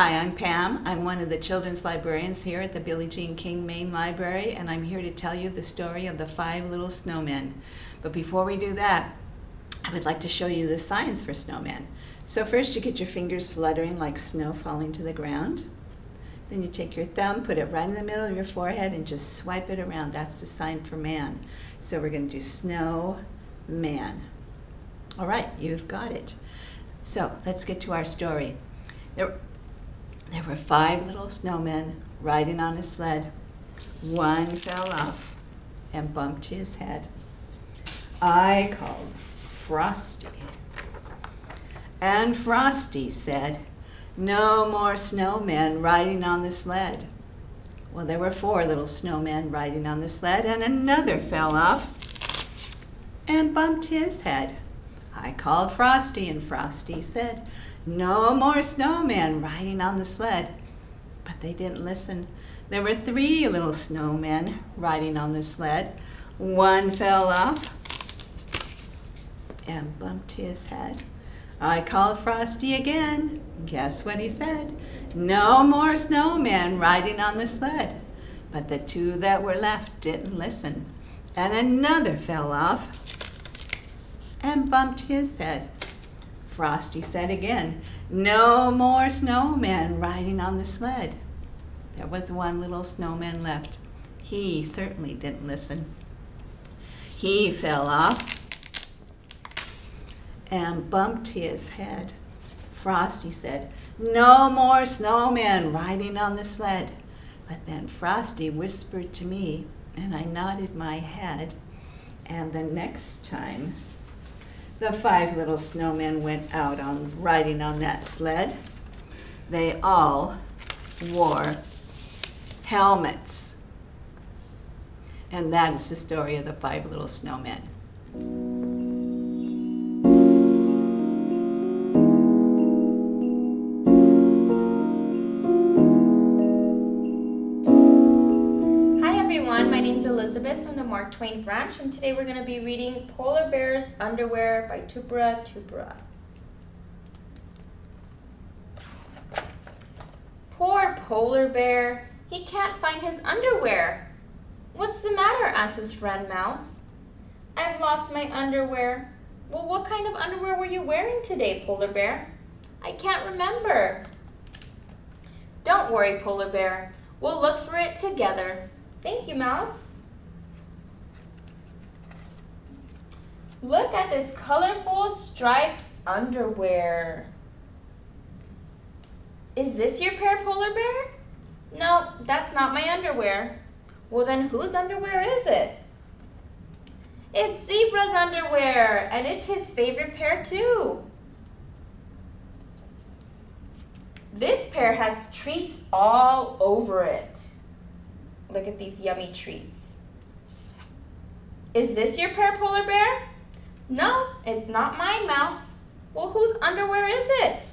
Hi, I'm Pam. I'm one of the children's librarians here at the Billie Jean King Main Library, and I'm here to tell you the story of the five little snowmen. But before we do that, I would like to show you the signs for snowmen. So first you get your fingers fluttering like snow falling to the ground. Then you take your thumb, put it right in the middle of your forehead, and just swipe it around. That's the sign for man. So we're going to do snow man. All right, you've got it. So let's get to our story. There, there were five little snowmen riding on a sled. One fell off and bumped his head. I called Frosty. And Frosty said, no more snowmen riding on the sled. Well, there were four little snowmen riding on the sled, and another fell off and bumped his head. I called Frosty, and Frosty said, no more snowmen riding on the sled. But they didn't listen. There were three little snowmen riding on the sled. One fell off and bumped his head. I called Frosty again. Guess what he said? No more snowmen riding on the sled. But the two that were left didn't listen. And another fell off and bumped his head. Frosty said again, no more snowmen riding on the sled. There was one little snowman left. He certainly didn't listen. He fell off and bumped his head. Frosty said, no more snowmen riding on the sled. But then Frosty whispered to me, and I nodded my head. And the next time the five little snowmen went out on riding on that sled. They all wore helmets. And that is the story of the five little snowmen. Mark Twain branch, and today we're going to be reading Polar Bear's Underwear by Tupera Tupera. Poor polar bear, he can't find his underwear. What's the matter, asks his friend Mouse. I've lost my underwear. Well, what kind of underwear were you wearing today, polar bear? I can't remember. Don't worry, polar bear. We'll look for it together. Thank you, Mouse. Look at this colorful striped underwear. Is this your pair, Polar Bear? No, that's not my underwear. Well then whose underwear is it? It's Zebra's underwear, and it's his favorite pair too. This pair has treats all over it. Look at these yummy treats. Is this your pair, Polar Bear? No, it's not mine, Mouse. Well, whose underwear is it?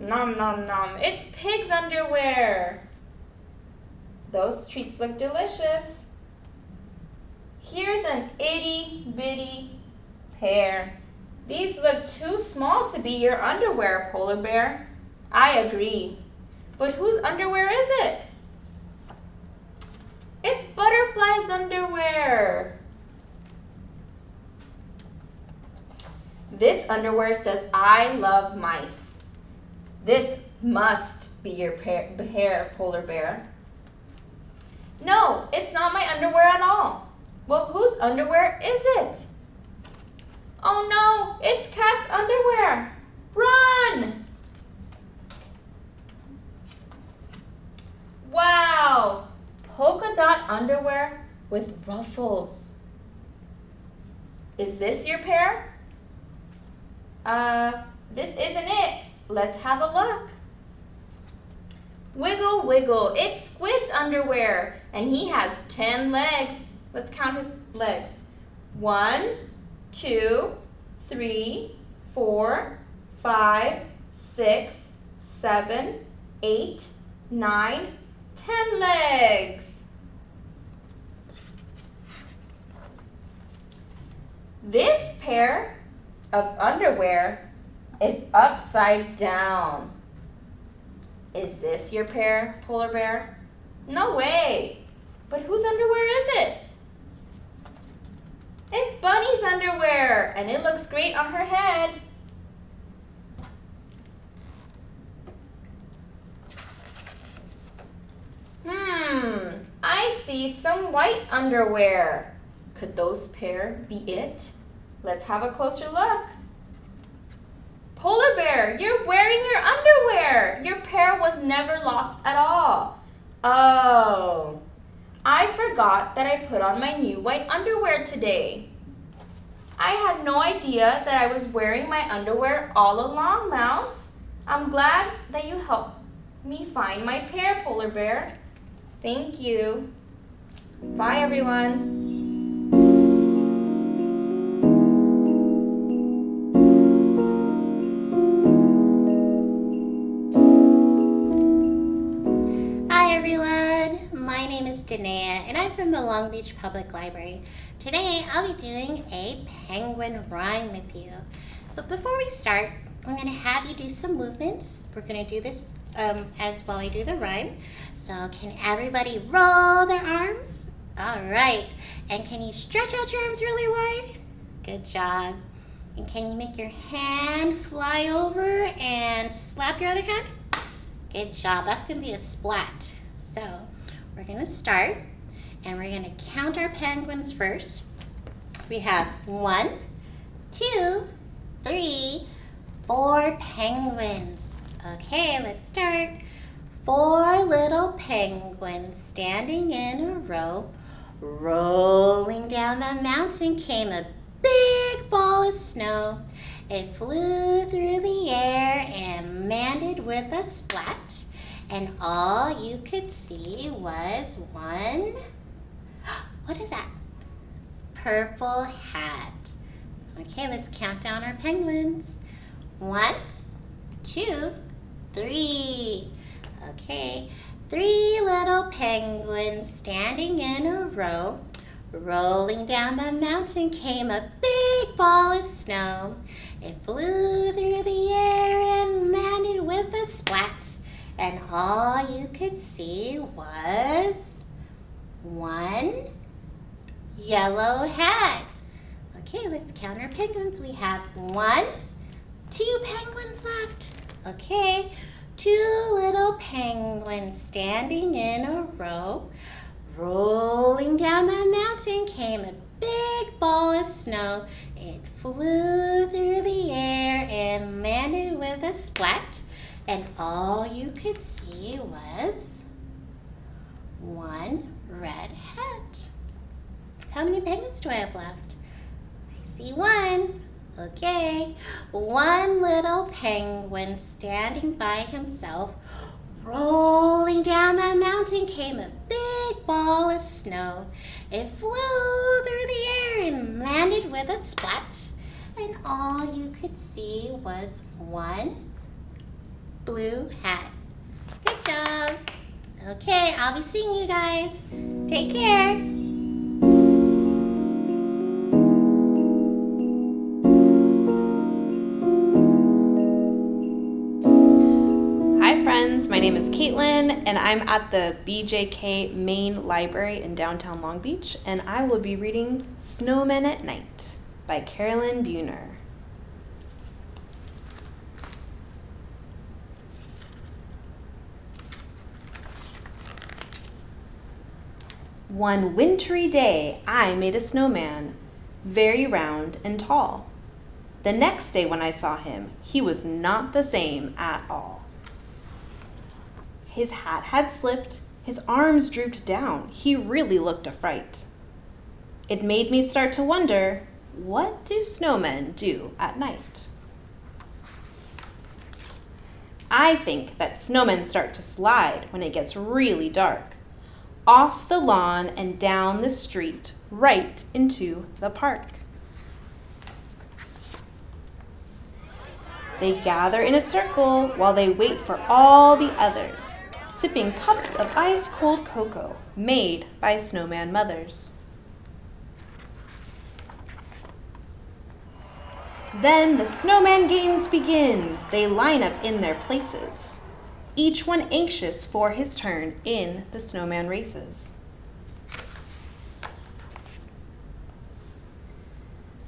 Nom nom nom, it's Pig's underwear. Those treats look delicious. Here's an itty bitty pair. These look too small to be your underwear, Polar Bear. I agree. But whose underwear is it? It's Butterfly's underwear. This underwear says, I love mice. This must be your hair, polar bear. No, it's not my underwear at all. Well, whose underwear is it? Oh no, it's Cat's underwear. Run! Wow, polka dot underwear with ruffles. Is this your pair? Uh, this isn't it. Let's have a look. Wiggle, wiggle. It's Squid's underwear, and he has 10 legs. Let's count his legs. One, two, three, four, five, six, seven, eight, nine, ten legs. This pair of underwear is upside down. Is this your pair, polar bear? No way. But whose underwear is it? It's Bunny's underwear, and it looks great on her head. Hmm, I see some white underwear. Could those pair be it? Let's have a closer look. Polar bear, you're wearing your underwear. Your pair was never lost at all. Oh, I forgot that I put on my new white underwear today. I had no idea that I was wearing my underwear all along, Mouse. I'm glad that you helped me find my pair, Polar Bear. Thank you. Bye, everyone. Danae and I'm from the Long Beach Public Library. Today I'll be doing a penguin rhyme with you. But before we start, I'm going to have you do some movements. We're going to do this um, as while I do the rhyme. So can everybody roll their arms? All right. And can you stretch out your arms really wide? Good job. And can you make your hand fly over and slap your other hand? Good job. That's going to be a splat. So we're going to start and we're going to count our penguins first. We have one, two, three, four penguins. Okay, let's start. Four little penguins standing in a row. Rolling down the mountain came a big ball of snow. It flew through the air and landed with a splat. And all you could see was one. What is that? Purple hat. Okay, let's count down our penguins. One, two, three. Okay, three little penguins standing in a row. Rolling down the mountain came a big ball of snow. It flew through the air and landed with a splat. And all you could see was one yellow hat. Okay, let's count our penguins. We have one, two penguins left. Okay, two little penguins standing in a row. Rolling down the mountain came a big ball of snow. It flew through the air and landed with a splat. And all you could see was one red hat. How many penguins do I have left? I see one. Okay, one little penguin standing by himself. Rolling down the mountain came a big ball of snow. It flew through the air and landed with a splat. And all you could see was one blue hat. Good job. Okay, I'll be seeing you guys. Take care. Hi friends, my name is Caitlin and I'm at the BJK Main Library in downtown Long Beach and I will be reading Snowmen at Night by Caralyn Buehner. One wintry day I made a snowman, very round and tall. The next day when I saw him, he was not the same at all. His hat had slipped, his arms drooped down. He really looked a fright. It made me start to wonder what do snowmen do at night? I think that snowmen start to slide when it gets really dark, off the lawn and down the street, right into the park. They gather in a circle while they wait for all the others, sipping cups of ice cold cocoa made by snowman mothers. Then the snowman games begin. They line up in their places. Each one anxious for his turn in the snowman races.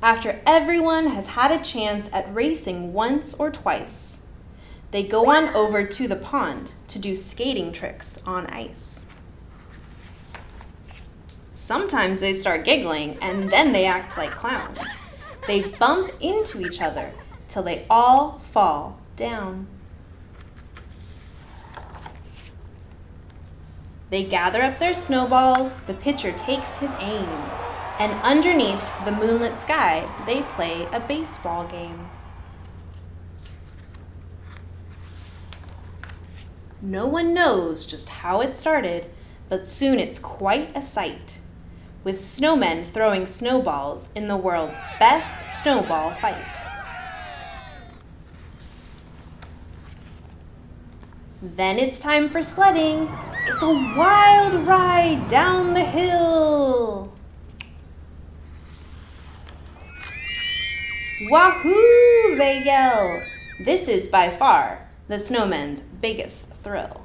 After everyone has had a chance at racing once or twice, they go on over to the pond to do skating tricks on ice. Sometimes they start giggling and then they act like clowns. They bump into each other till they all fall down. They gather up their snowballs, the pitcher takes his aim, and underneath the moonlit sky, they play a baseball game. No one knows just how it started, but soon it's quite a sight, with snowmen throwing snowballs in the world's best snowball fight. Then it's time for sledding. It's a wild ride down the hill. Wahoo! They yell. This is by far the snowman's biggest thrill.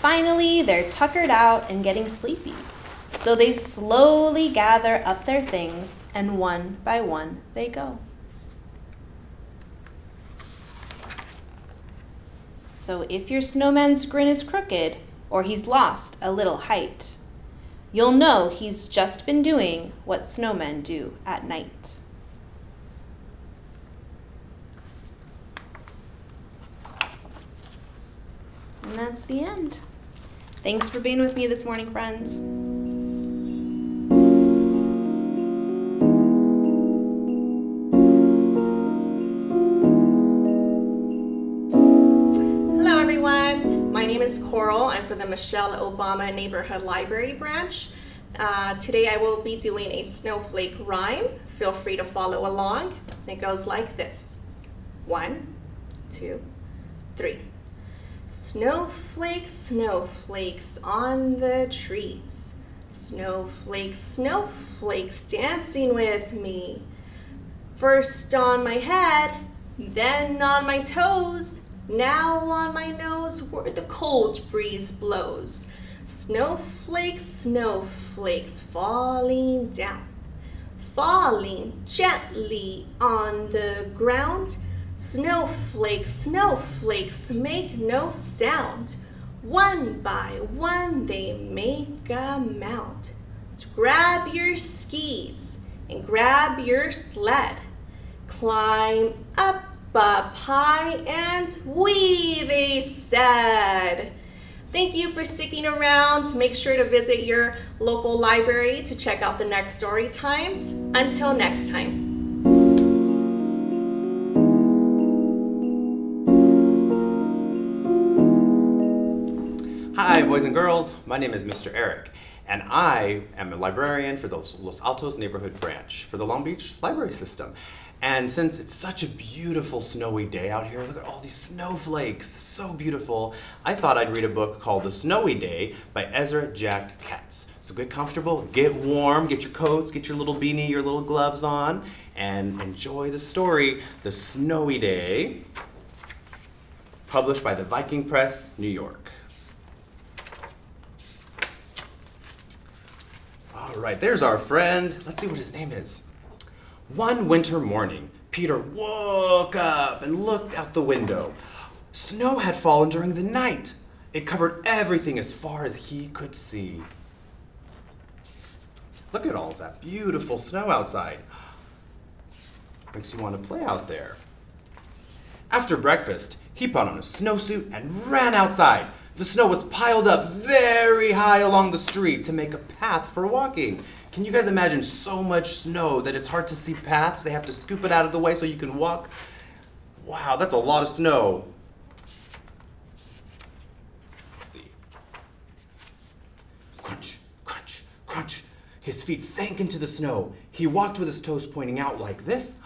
Finally, they're tuckered out and getting sleepy. So they slowly gather up their things and one by one they go. So if your snowman's grin is crooked or he's lost a little height, you'll know he's just been doing what snowmen do at night. And that's the end. Thanks for being with me this morning, friends. Coral. The Michelle Obama Neighborhood Library branch. Uh, today I will be doing a snowflake rhyme. Feel free to follow along. It goes like this. One, two, three. Snowflakes, snowflakes on the trees. Snowflakes, snowflakes dancing with me. First on my head, then on my toes, now on my nose where the cold breeze blows. Snowflakes, snowflakes falling down, falling gently on the ground. Snowflakes, snowflakes make no sound. One by one they make a mound. So grab your skis and grab your sled. Climb up up high and they said. Thank you for sticking around. Make sure to visit your local library to check out the next story times. Until next time. Hi, boys and girls. My name is Mr. Eric, and I am a librarian for the Los Altos neighborhood branch for the Long Beach Library System. And since it's such a beautiful snowy day out here, look at all these snowflakes, so beautiful, I thought I'd read a book called The Snowy Day by Ezra Jack Keats. So get comfortable, get warm, get your coats, get your little beanie, your little gloves on, and enjoy the story, The Snowy Day, published by the Viking Press, New York. All right, there's our friend. Let's see what his name is. One winter morning, Peter woke up and looked out the window. Snow had fallen during the night. It covered everything as far as he could see. Look at all that beautiful snow outside. Makes you want to play out there. After breakfast, he put on a snowsuit and ran outside. The snow was piled up very high along the street to make a path for walking. Can you guys imagine so much snow that it's hard to see paths? They have to scoop it out of the way so you can walk. Wow, that's a lot of snow. Crunch, crunch, crunch. His feet sank into the snow. He walked with his toes pointing out like this,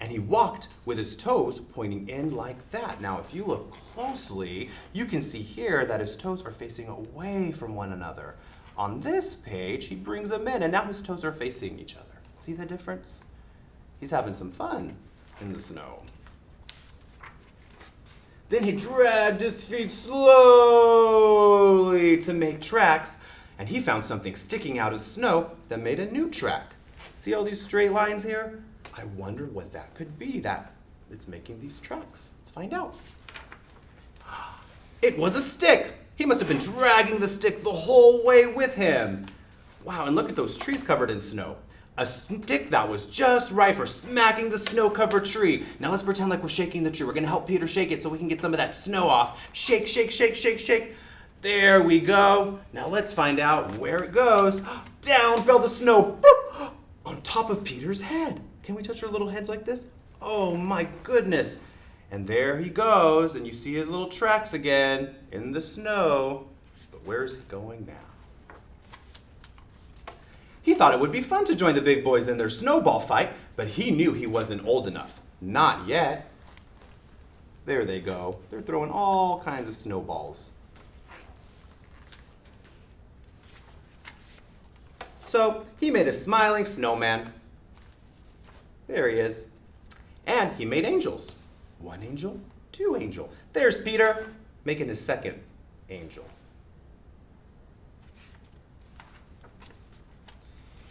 and he walked with his toes pointing in like that. Now, if you look closely, you can see here that his toes are facing away from one another. On this page, he brings them in, and now his toes are facing each other. See the difference? He's having some fun in the snow. Then he dragged his feet slowly to make tracks, and he found something sticking out of the snow that made a new track. See all these straight lines here? I wonder what that could be that it's making these tracks. Let's find out. It was a stick! He must have been dragging the stick the whole way with him. Wow, and look at those trees covered in snow. A stick that was just right for smacking the snow covered tree. Now let's pretend like we're shaking the tree. We're gonna help Peter shake it so we can get some of that snow off. Shake, shake, shake, shake, shake. There we go. Now let's find out where it goes. Down fell the snow boop, on top of Peter's head. Can we touch our little heads like this? Oh my goodness. And there he goes, and you see his little tracks again in the snow. But where's he going now? He thought it would be fun to join the big boys in their snowball fight, but he knew he wasn't old enough. Not yet. There they go. They're throwing all kinds of snowballs. So he made a smiling snowman. There he is. And he made angels. One angel, two angel. There's Peter making his second angel.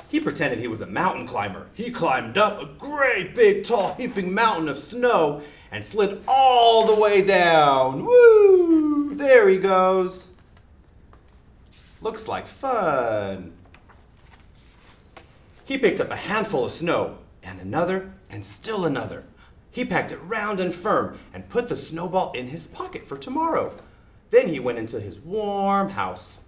He pretended he was a mountain climber. He climbed up a great big tall heaping mountain of snow and slid all the way down. Woo! There he goes. Looks like fun. He picked up a handful of snow and another and still another. He packed it round and firm and put the snowball in his pocket for tomorrow. Then he went into his warm house.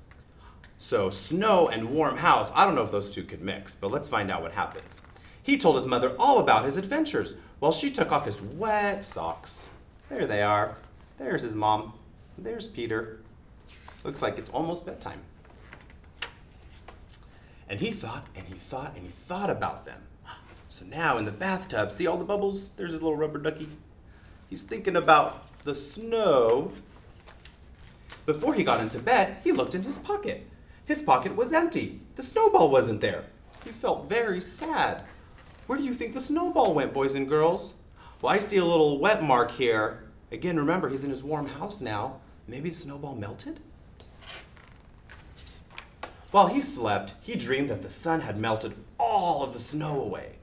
So, snow and warm house, I don't know if those two could mix, but let's find out what happens. He told his mother all about his adventures while she took off his wet socks. There they are. There's his mom. There's Peter. Looks like it's almost bedtime. And he thought and he thought and he thought about them. So now in the bathtub, see all the bubbles? There's his little rubber ducky. He's thinking about the snow. Before he got into bed, he looked in his pocket. His pocket was empty. The snowball wasn't there. He felt very sad. Where do you think the snowball went, boys and girls? Well, I see a little wet mark here. Again, remember, he's in his warm house now. Maybe the snowball melted? While he slept, he dreamed that the sun had melted all of the snow away.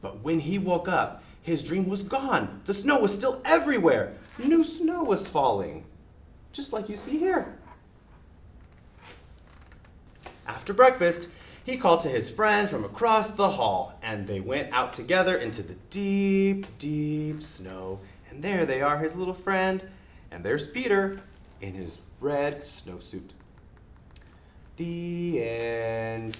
But when he woke up, his dream was gone. The snow was still everywhere. New snow was falling, just like you see here. After breakfast, he called to his friend from across the hall, and they went out together into the deep, deep snow. And there they are, his little friend, and there's Peter in his red snowsuit. The end.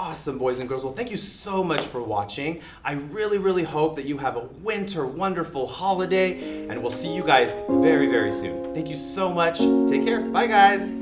Awesome, boys and girls. Well, thank you so much for watching. I really, really hope that you have a winter wonderful holiday, and we'll see you guys very, very soon. Thank you so much. Take care. Bye, guys.